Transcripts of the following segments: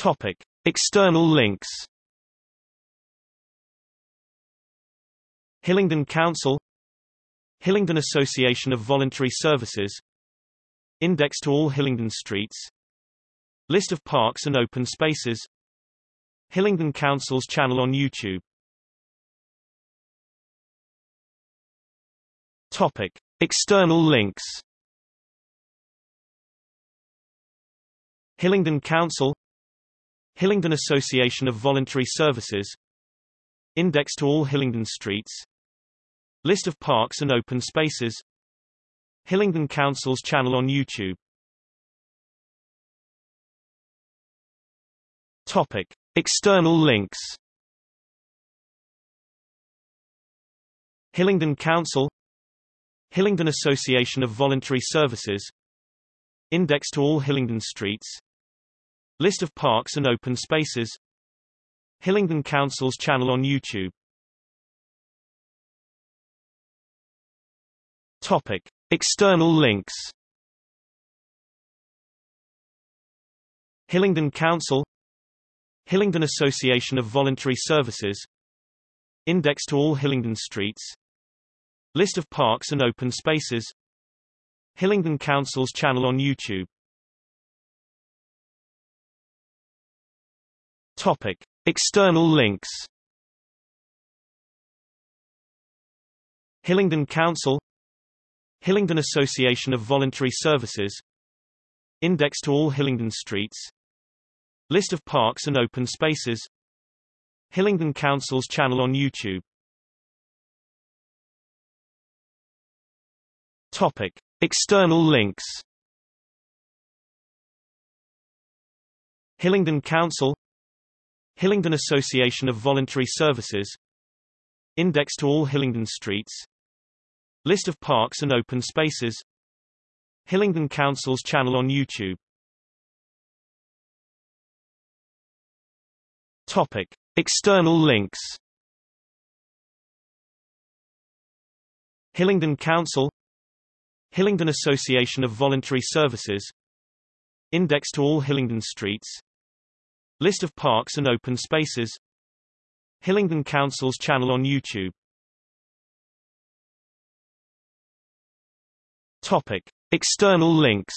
Topic. External links. Hillingdon Council. Hillingdon Association of Voluntary Services. Index to all Hillingdon streets. List of parks and open spaces. Hillingdon Council's channel on YouTube. Topic. External links. Hillingdon Council Hillingdon Association of Voluntary Services Index to all Hillingdon streets List of parks and open spaces Hillingdon Council's channel on YouTube Topic. External links Hillingdon Council Hillingdon Association of Voluntary Services Index to all Hillingdon streets List of parks and open spaces. Hillingdon Council's channel on YouTube. Topic. External links. Hillingdon Council. Hillingdon Association of Voluntary Services. Index to all Hillingdon streets. List of parks and open spaces. Hillingdon Council's channel on YouTube Topic. External links Hillingdon Council Hillingdon Association of Voluntary Services Index to all Hillingdon streets List of parks and open spaces Hillingdon Council's channel on YouTube Topic. External links Hillingdon Council Hillingdon Association of Voluntary Services. Index to all Hillingdon streets. List of parks and open spaces. Hillingdon Council's channel on YouTube. Topic. External links. Hillingdon Council. Hillingdon Association of Voluntary Services. Index to all Hillingdon streets List of parks and open spaces. Hillingdon Council's channel on YouTube. Topic. External links.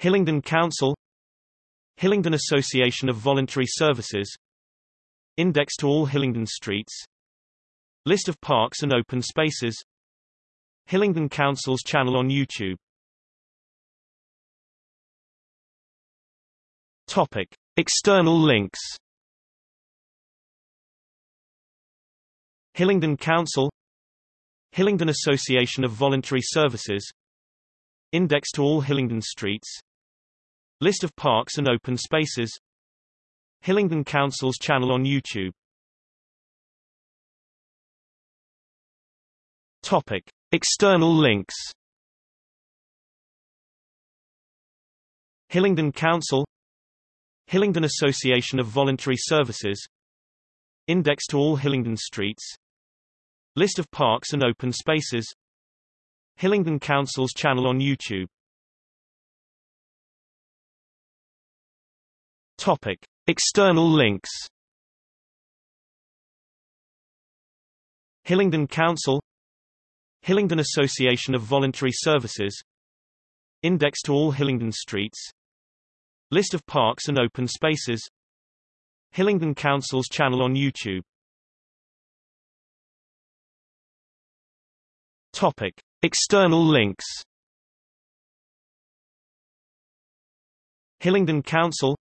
Hillingdon Council. Hillingdon Association of Voluntary Services. Index to all Hillingdon streets. List of parks and open spaces. Hillingdon Council's channel on YouTube Topic. External links Hillingdon Council Hillingdon Association of Voluntary Services Index to all Hillingdon streets List of parks and open spaces Hillingdon Council's channel on YouTube Topic. External links Hillingdon Council Hillingdon Association of Voluntary Services Index to all Hillingdon streets List of parks and open spaces Hillingdon Council's channel on YouTube Topic. External links Hillingdon Council Hillingdon Association of Voluntary Services Index to all Hillingdon streets List of parks and open spaces. Hillingdon Council's channel on YouTube. Topic. External links. Hillingdon Council.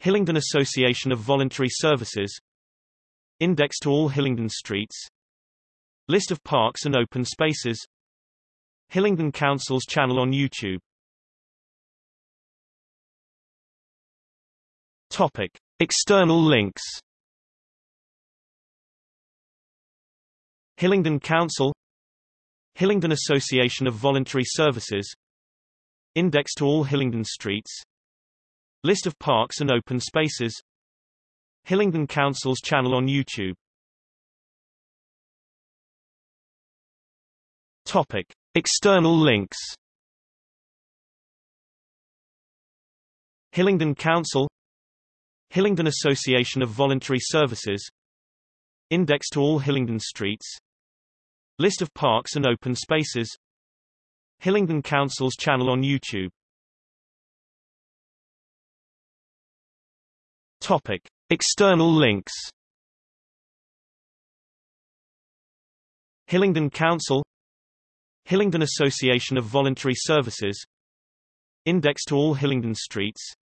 Hillingdon Association of Voluntary Services. Index to all Hillingdon streets. List of parks and open spaces. Hillingdon Council's channel on YouTube Topic. External links Hillingdon Council Hillingdon Association of Voluntary Services Index to all Hillingdon streets List of parks and open spaces Hillingdon Council's channel on YouTube Topic. External links Hillingdon Council Hillingdon Association of Voluntary Services Index to all Hillingdon streets List of parks and open spaces Hillingdon Council's channel on YouTube Topic. External links Hillingdon Council Hillingdon Association of Voluntary Services Index to all Hillingdon streets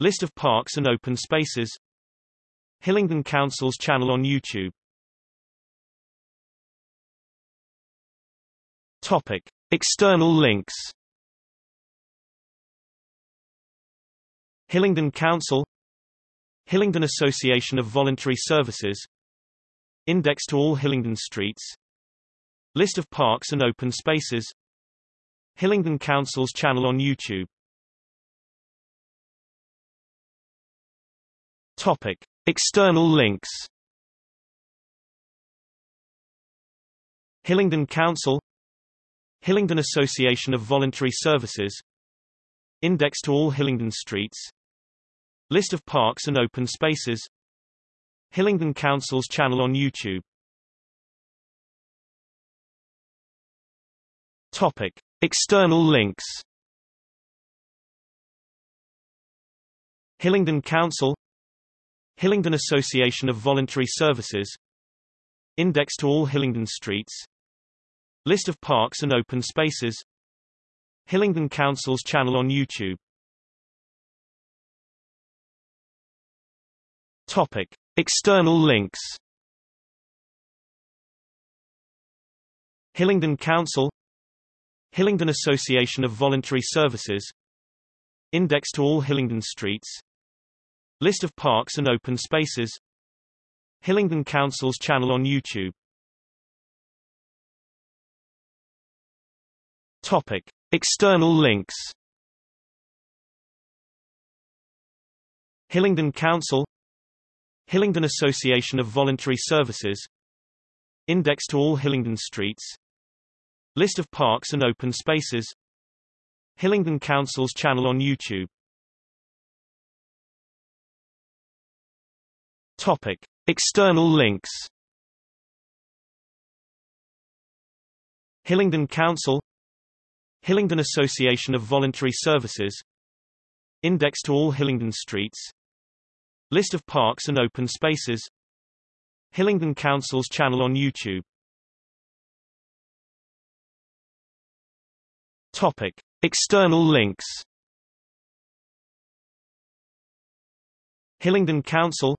List of parks and open spaces. Hillingdon Council's channel on YouTube. Topic. External links. Hillingdon Council. Hillingdon Association of Voluntary Services. Index to all Hillingdon streets. List of parks and open spaces. Hillingdon Council's channel on YouTube Topic. External links Hillingdon Council Hillingdon Association of Voluntary Services Index to all Hillingdon streets List of parks and open spaces Hillingdon Council's channel on YouTube Topic. External links Hillingdon Council Hillingdon Association of Voluntary Services. Index to all Hillingdon streets. List of parks and open spaces. Hillingdon Council's channel on YouTube. Topic. External links. Hillingdon Council. Hillingdon Association of Voluntary Services. Index to all Hillingdon streets List of parks and open spaces. Hillingdon Council's channel on YouTube. Topic. External links. Hillingdon Council. Hillingdon Association of Voluntary Services. Index to all Hillingdon streets. List of parks and open spaces. Hillingdon Council's channel on YouTube Topic. External links Hillingdon Council Hillingdon Association of Voluntary Services Index to all Hillingdon streets List of parks and open spaces Hillingdon Council's channel on YouTube Topic. External links Hillingdon Council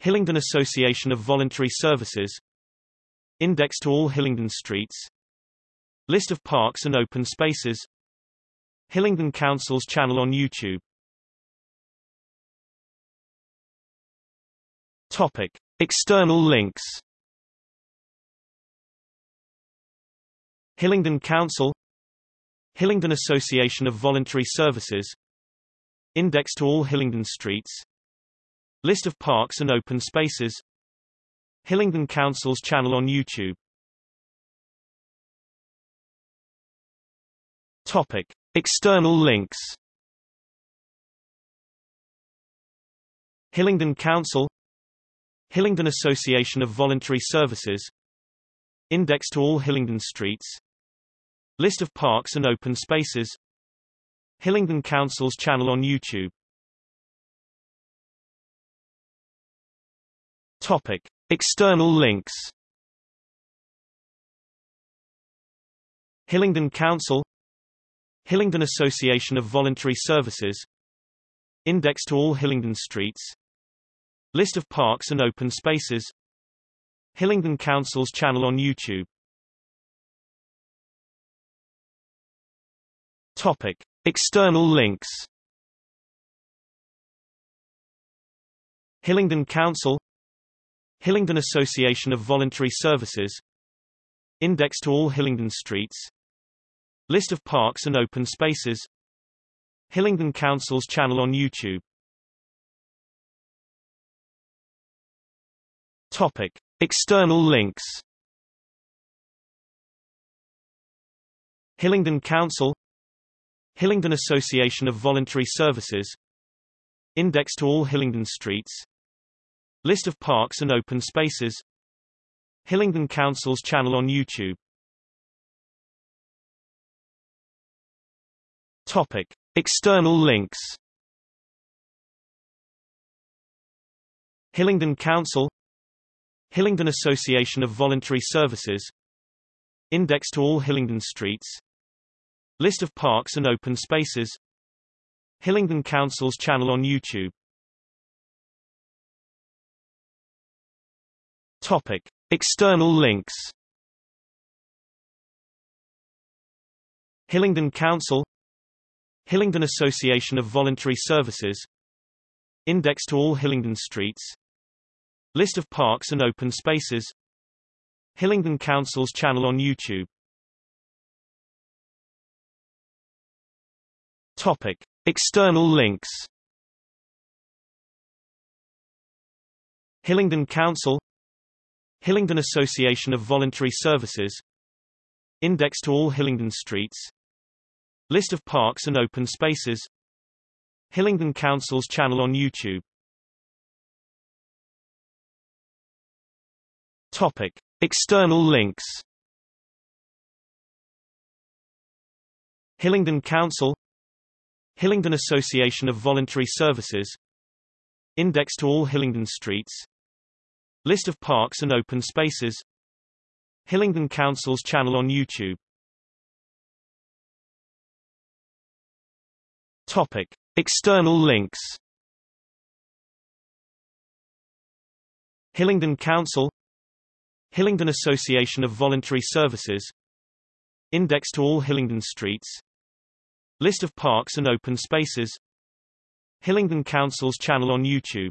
Hillingdon Association of Voluntary Services. Index to all Hillingdon streets. List of parks and open spaces. Hillingdon Council's channel on YouTube. Topic. External links. Hillingdon Council. Hillingdon Association of Voluntary Services. Index to all Hillingdon streets List of parks and open spaces. Hillingdon Council's channel on YouTube. Topic. External links. Hillingdon Council. Hillingdon Association of Voluntary Services. Index to all Hillingdon streets. List of parks and open spaces. Hillingdon Council's channel on YouTube Topic. External links Hillingdon Council Hillingdon Association of Voluntary Services Index to all Hillingdon streets List of parks and open spaces Hillingdon Council's channel on YouTube Topic. External links Hillingdon Council Hillingdon Association of Voluntary Services. Index to all Hillingdon streets. List of parks and open spaces. Hillingdon Council's channel on YouTube. Topic. External links. Hillingdon Council. Hillingdon Association of Voluntary Services. Index to all Hillingdon streets List of parks and open spaces. Hillingdon Council's channel on YouTube. Topic. External links. Hillingdon Council. Hillingdon Association of Voluntary Services. Index to all Hillingdon streets. List of parks and open spaces. Hillingdon Council's channel on YouTube Topic. External links Hillingdon Council Hillingdon Association of Voluntary Services Index to all Hillingdon streets List of parks and open spaces Hillingdon Council's channel on YouTube Topic. External links Hillingdon Council Hillingdon Association of Voluntary Services. Index to all Hillingdon streets. List of parks and open spaces. Hillingdon Council's channel on YouTube. Topic. External links. Hillingdon Council. Hillingdon Association of Voluntary Services. Index to all Hillingdon streets List of parks and open spaces. Hillingdon Council's channel on YouTube. Topic. External links. Hillingdon Council. Hillingdon Association of Voluntary Services. Index to all Hillingdon streets. List of parks and open spaces. Hillingdon Council's channel on YouTube